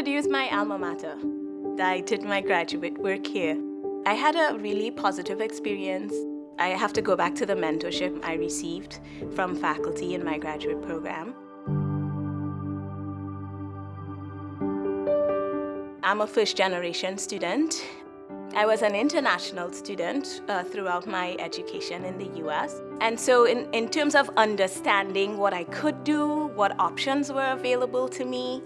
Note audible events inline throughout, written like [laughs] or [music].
Purdue is my alma mater. I did my graduate work here. I had a really positive experience. I have to go back to the mentorship I received from faculty in my graduate program. I'm a first generation student. I was an international student uh, throughout my education in the US. And so in, in terms of understanding what I could do, what options were available to me,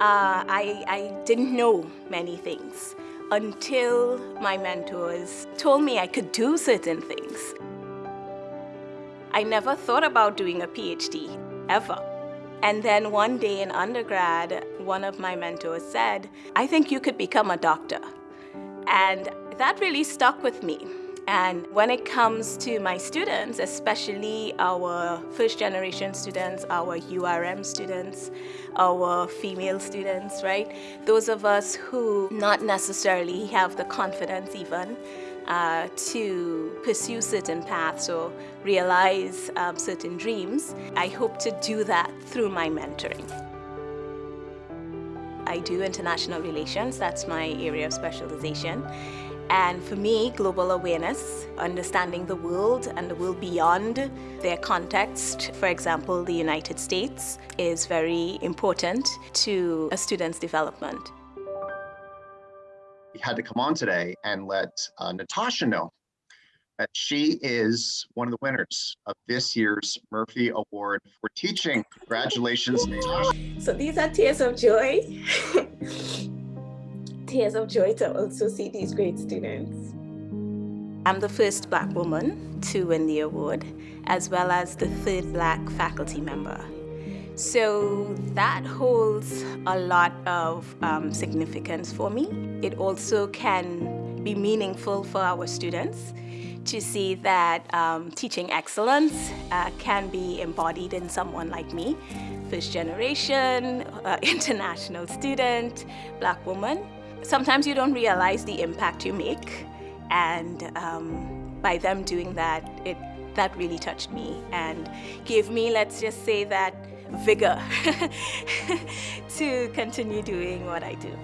uh, I, I didn't know many things until my mentors told me I could do certain things. I never thought about doing a PhD, ever. And then one day in undergrad, one of my mentors said, I think you could become a doctor. And that really stuck with me. And when it comes to my students, especially our first generation students, our URM students, our female students, right? Those of us who not necessarily have the confidence even uh, to pursue certain paths or realize um, certain dreams, I hope to do that through my mentoring. I do international relations, that's my area of specialization. And for me, global awareness, understanding the world and the world beyond their context, for example, the United States, is very important to a student's development. We had to come on today and let uh, Natasha know she is one of the winners of this year's Murphy Award for teaching. Congratulations, So these are tears of joy. [laughs] tears of joy to also see these great students. I'm the first Black woman to win the award, as well as the third Black faculty member. So that holds a lot of um, significance for me. It also can be meaningful for our students to see that um, teaching excellence uh, can be embodied in someone like me, first generation, uh, [laughs] international student, black woman. Sometimes you don't realize the impact you make and um, by them doing that, it, that really touched me and gave me, let's just say that, vigor [laughs] to continue doing what I do.